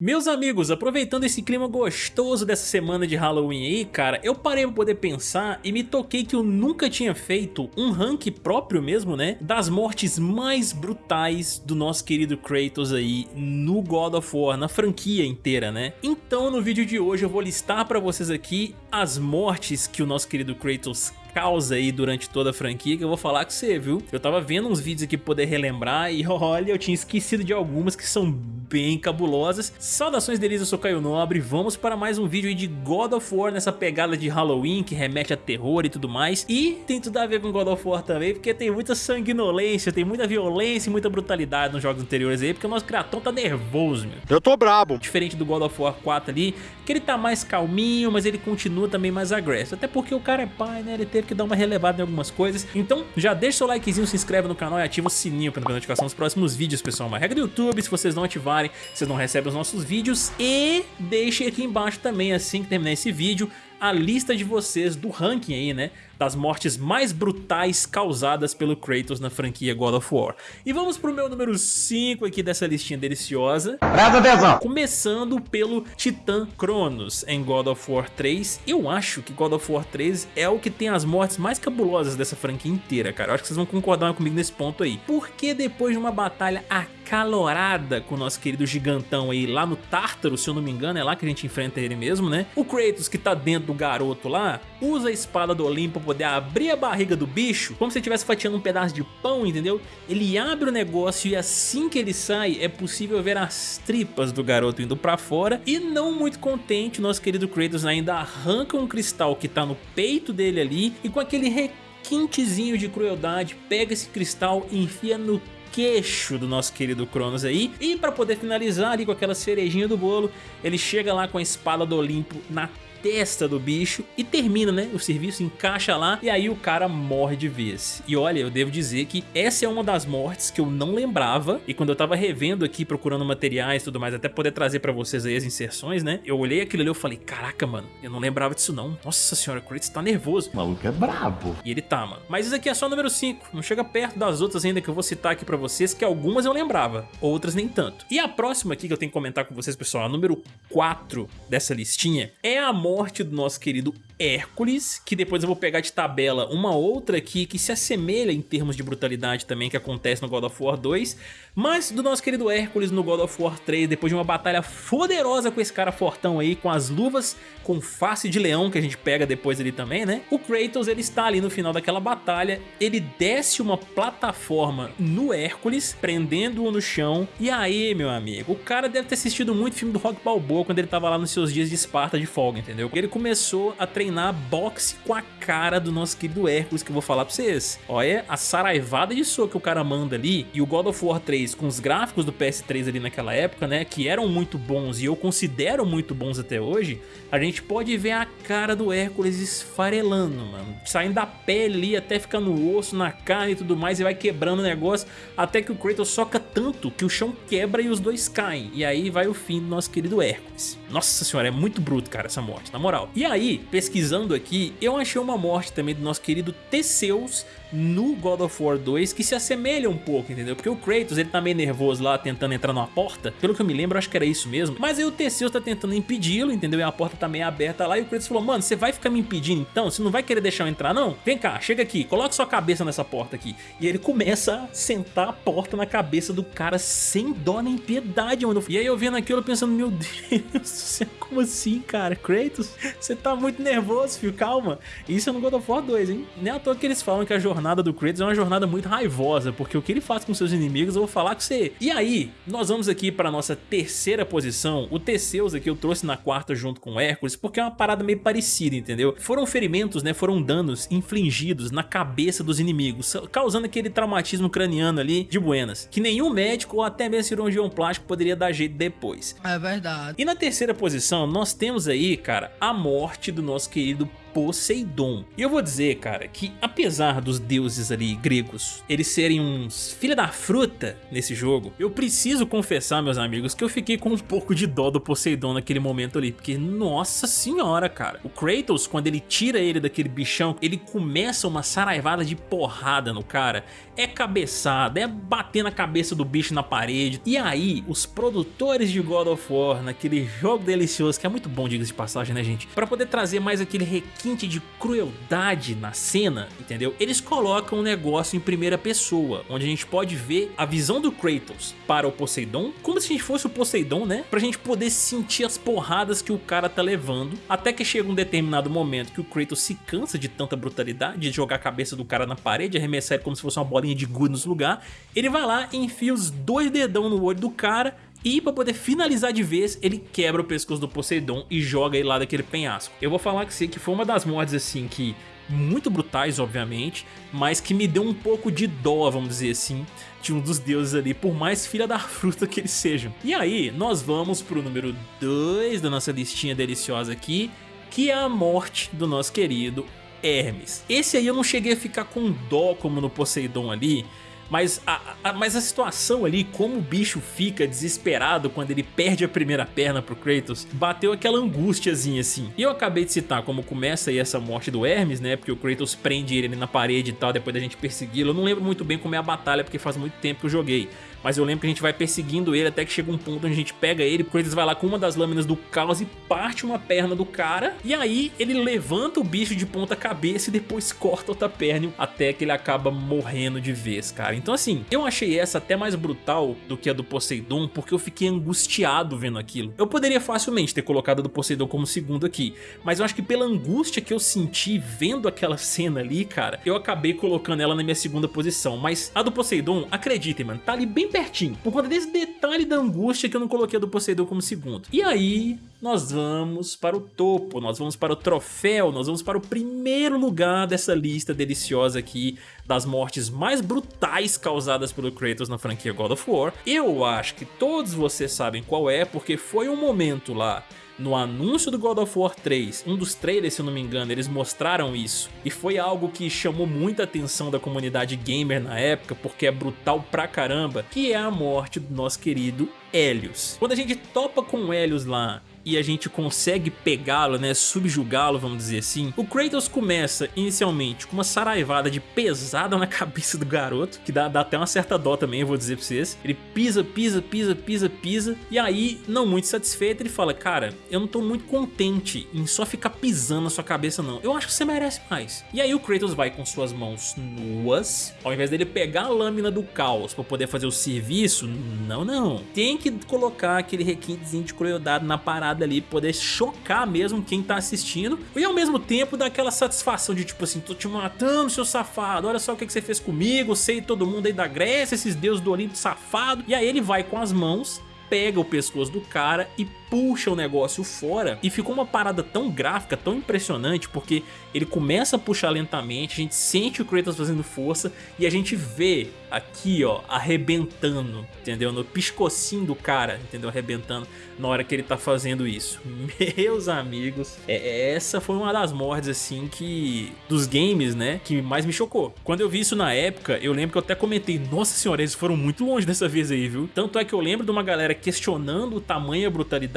Meus amigos, aproveitando esse clima gostoso dessa semana de Halloween aí, cara, eu parei pra poder pensar e me toquei que eu nunca tinha feito um rank próprio mesmo, né, das mortes mais brutais do nosso querido Kratos aí no God of War, na franquia inteira, né. Então no vídeo de hoje eu vou listar pra vocês aqui as mortes que o nosso querido Kratos causa aí durante toda a franquia que eu vou falar com você, viu? Eu tava vendo uns vídeos aqui pra poder relembrar e olha, eu tinha esquecido de algumas que são bem cabulosas. Saudações deles, eu sou Caio Nobre, vamos para mais um vídeo de God of War nessa pegada de Halloween que remete a terror e tudo mais. E tem tudo a ver com God of War também, porque tem muita sanguinolência, tem muita violência e muita brutalidade nos jogos anteriores aí, porque o nosso Kraton tá nervoso, meu. Eu tô brabo. Diferente do God of War 4 ali, que ele tá mais calminho, mas ele continua também mais agressivo. Até porque o cara é pai, né, ele que dar uma relevada em algumas coisas. Então já deixa o likezinho, se inscreve no canal e ativa o sininho para notificação dos próximos vídeos, pessoal. Uma regra do YouTube, se vocês não ativarem vocês não recebem os nossos vídeos e deixe aqui embaixo também, assim que terminar esse vídeo, a lista de vocês do ranking aí, né? Das mortes mais brutais causadas pelo Kratos na franquia God of War. E vamos pro meu número 5 aqui dessa listinha deliciosa. Presta atenção! Começando pelo Titã Cronos em God of War 3. Eu acho que God of War 3 é o que tem as mortes mais cabulosas dessa franquia inteira, cara. Eu acho que vocês vão concordar comigo nesse ponto aí. Porque depois de uma batalha acalorada com o nosso querido gigantão aí lá no Tártaro, se eu não me engano, é lá que a gente enfrenta ele mesmo, né? O Kratos que tá dentro do garoto lá, usa a espada do Olimpo pra poder abrir a barriga do bicho, como se estivesse fatiando um pedaço de pão, entendeu? Ele abre o negócio e assim que ele sai, é possível ver as tripas do garoto indo pra fora e não muito contente, nosso querido Kratos ainda arranca um cristal que tá no peito dele ali e com aquele requintezinho de crueldade, pega esse cristal e enfia no queixo do nosso querido Cronos aí. E para poder finalizar ali com aquela cerejinha do bolo, ele chega lá com a espada do Olimpo na testa do bicho e termina, né? O serviço encaixa lá e aí o cara morre de vez. E olha, eu devo dizer que essa é uma das mortes que eu não lembrava e quando eu tava revendo aqui, procurando materiais e tudo mais, até poder trazer pra vocês aí as inserções, né? Eu olhei aquilo ali e falei, caraca, mano, eu não lembrava disso não. Nossa senhora, o Kratos tá nervoso. O maluco é brabo. E ele tá, mano. Mas isso aqui é só o número 5, não chega perto das outras ainda que eu vou citar aqui pra vocês, que algumas eu lembrava, outras nem tanto. E a próxima aqui que eu tenho que comentar com vocês, pessoal, a número 4 dessa listinha, é a morte do nosso querido Hércules, que depois eu vou pegar de tabela uma outra aqui que se assemelha em termos de brutalidade também que acontece no God of War 2, mas do nosso querido Hércules no God of War 3, depois de uma batalha poderosa com esse cara fortão aí, com as luvas com face de leão que a gente pega depois ali também, né? O Kratos, ele está ali no final daquela batalha, ele desce uma plataforma no Hércules, prendendo-o no chão, e aí, meu amigo, o cara deve ter assistido muito filme do Rock Balboa quando ele tava lá nos seus dias de Esparta de folga, entendeu? Ele começou a treinar boxe com a cara do nosso querido Hércules, que eu vou falar pra vocês. Olha a saraivada de soco que o cara manda ali, e o God of War 3 com os gráficos do PS3 ali naquela época, né, que eram muito bons e eu considero muito bons até hoje, a gente pode ver a cara do Hércules esfarelando, mano. Saindo da pele ali, até ficar no osso, na carne e tudo mais, e vai quebrando o negócio, até que o Kratos soca tanto que o chão quebra e os dois caem. E aí vai o fim do nosso querido Hércules. Nossa senhora, é muito bruto, cara, essa morte, na moral. E aí, pesquisando aqui, eu achei uma morte também do nosso querido Teseus no God of War 2 que se assemelha um pouco, entendeu? Porque o Kratos, ele tá meio nervoso lá tentando entrar numa porta, pelo que eu me lembro, acho que era isso mesmo, mas aí o Teseus tá tentando impedi-lo, entendeu? E a porta tá meio aberta lá e o Kratos falou, mano, você vai ficar me impedindo então? Você não vai querer deixar eu entrar não? Vem cá, chega aqui, coloca sua cabeça nessa porta aqui. E ele começa a sentar a porta na cabeça do cara sem dó nem piedade, mano. E aí eu vendo aquilo pensando, meu Deus, como assim, cara? Kratos, você tá muito nervoso, filho, calma. Isso é no God of War 2, hein? Nem à toa que eles falam que a jornada jornada do Kratos é uma jornada muito raivosa, porque o que ele faz com seus inimigos eu vou falar com você. E aí, nós vamos aqui para nossa terceira posição. O Teseus aqui eu trouxe na quarta junto com o Hércules, porque é uma parada meio parecida, entendeu? Foram ferimentos, né, foram danos infligidos na cabeça dos inimigos, causando aquele traumatismo craniano ali de buenas, que nenhum médico ou até mesmo cirurgião plástico poderia dar jeito depois. É verdade. E na terceira posição, nós temos aí, cara, a morte do nosso querido Poseidon. E eu vou dizer, cara, que apesar dos deuses ali gregos, eles serem uns filha da fruta nesse jogo, eu preciso confessar, meus amigos, que eu fiquei com um pouco de dó do Poseidon naquele momento ali, porque nossa senhora, cara. O Kratos, quando ele tira ele daquele bichão, ele começa uma saraivada de porrada no cara. É cabeçada, é bater na cabeça do bicho na parede. E aí, os produtores de God of War, naquele jogo delicioso, que é muito bom, diga-se de passagem, né, gente? Pra poder trazer mais aquele requinte de crueldade na cena, entendeu? Eles colocam um negócio em primeira pessoa, onde a gente pode ver a visão do Kratos para o Poseidon, como se a gente fosse o Poseidon, né? Pra gente poder sentir as porradas que o cara tá levando, até que chega um determinado momento que o Kratos se cansa de tanta brutalidade, de jogar a cabeça do cara na parede, arremessar ele como se fosse uma bolinha de gude nos lugar, ele vai lá e enfia os dois dedão no olho do cara e pra poder finalizar de vez, ele quebra o pescoço do Poseidon e joga ele lá daquele penhasco. Eu vou falar que sei que foi uma das mortes assim que muito brutais, obviamente, mas que me deu um pouco de dó, vamos dizer assim, de um dos deuses ali, por mais filha da fruta que eles sejam. E aí, nós vamos pro número 2 da nossa listinha deliciosa aqui, que é a morte do nosso querido Hermes. Esse aí eu não cheguei a ficar com dó como no Poseidon ali, mas a, a, mas a situação ali, como o bicho fica desesperado quando ele perde a primeira perna pro Kratos, bateu aquela angústiazinha assim. E eu acabei de citar como começa aí essa morte do Hermes, né? Porque o Kratos prende ele na parede e tal, depois da gente persegui-lo. Eu não lembro muito bem como é a batalha, porque faz muito tempo que eu joguei. Mas eu lembro que a gente vai perseguindo ele até que chega um ponto onde a gente pega ele, Kratos vai lá com uma das lâminas do caos e parte uma perna do cara. E aí ele levanta o bicho de ponta cabeça e depois corta outra perna até que ele acaba morrendo de vez, cara. Então assim, eu achei essa até mais brutal do que a do Poseidon porque eu fiquei angustiado vendo aquilo. Eu poderia facilmente ter colocado a do Poseidon como segundo aqui, mas eu acho que pela angústia que eu senti vendo aquela cena ali, cara, eu acabei colocando ela na minha segunda posição. Mas a do Poseidon, acreditem, mano, tá ali bem pertinho, por conta desse detalhe da angústia que eu não coloquei a do Poseidon como segundo. E aí, nós vamos para o topo, nós vamos para o troféu, nós vamos para o primeiro lugar dessa lista deliciosa aqui das mortes mais brutais causadas pelo Kratos na franquia God of War. Eu acho que todos vocês sabem qual é, porque foi um momento lá no anúncio do God of War 3, um dos trailers se eu não me engano, eles mostraram isso. E foi algo que chamou muita atenção da comunidade gamer na época, porque é brutal pra caramba, que é a morte do nosso querido Helios. Quando a gente topa com o Helios lá e a gente consegue pegá-lo, né, subjugá-lo, vamos dizer assim, o Kratos começa inicialmente com uma saraivada de pesada na cabeça do garoto, que dá, dá até uma certa dó também, eu vou dizer pra vocês. Ele pisa, pisa, pisa, pisa, pisa, e aí, não muito satisfeito, ele fala, cara, eu não tô muito contente em só ficar pisando na sua cabeça não, eu acho que você merece mais. E aí o Kratos vai com suas mãos nuas, ao invés dele pegar a lâmina do caos pra poder fazer o serviço, não, não. Tem que colocar aquele requintezinho de crueldade na parada ali, poder chocar mesmo quem tá assistindo e ao mesmo tempo dar aquela satisfação de tipo assim, tô te matando seu safado, olha só o que, que você fez comigo, sei todo mundo aí da Grécia, esses deuses do Olimpo safado, e aí ele vai com as mãos pega o pescoço do cara e puxa o negócio fora e ficou uma parada tão gráfica, tão impressionante, porque ele começa a puxar lentamente, a gente sente o Kratos fazendo força e a gente vê aqui, ó, arrebentando, entendeu? No piscocinho do cara, entendeu? Arrebentando na hora que ele tá fazendo isso. Meus amigos, é, essa foi uma das mortes, assim, que... dos games, né? Que mais me chocou. Quando eu vi isso na época, eu lembro que eu até comentei, nossa senhora, eles foram muito longe dessa vez aí, viu? Tanto é que eu lembro de uma galera questionando o tamanho e a brutalidade,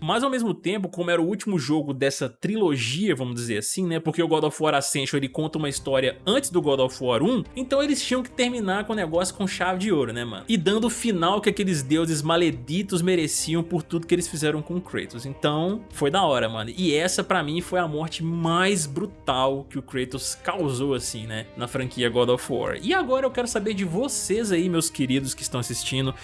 mas ao mesmo tempo, como era o último jogo dessa trilogia, vamos dizer assim, né? Porque o God of War Ascension, ele conta uma história antes do God of War 1, então eles tinham que terminar com o negócio com chave de ouro, né, mano? E dando o final que aqueles deuses maleditos mereciam por tudo que eles fizeram com Kratos. Então, foi da hora, mano. E essa, pra mim, foi a morte mais brutal que o Kratos causou, assim, né? Na franquia God of War. E agora eu quero saber de vocês aí, meus queridos que estão assistindo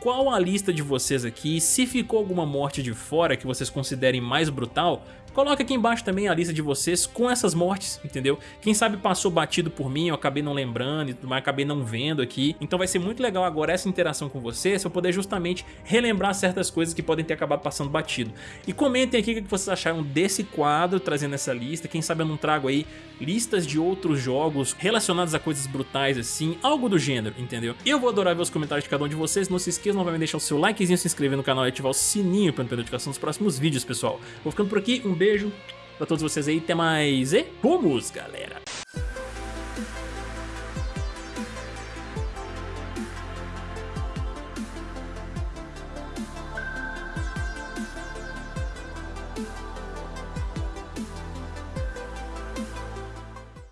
qual a lista de vocês aqui, se ficou alguma morte de fora que vocês considerem mais brutal, Coloca aqui embaixo também a lista de vocês com essas mortes, entendeu? Quem sabe passou batido por mim, eu acabei não lembrando e tudo mais, acabei não vendo aqui. Então vai ser muito legal agora essa interação com vocês, eu poder justamente relembrar certas coisas que podem ter acabado passando batido. E comentem aqui o que vocês acharam desse quadro, trazendo essa lista. Quem sabe eu não trago aí listas de outros jogos relacionados a coisas brutais assim, algo do gênero, entendeu? Eu vou adorar ver os comentários de cada um de vocês. Não se esqueçam novamente de deixar o seu likezinho, se inscrever no canal e ativar o sininho para não perder a notificação dos próximos vídeos, pessoal. Vou ficando por aqui, um beijo pra todos vocês aí. Até mais e vamos, galera!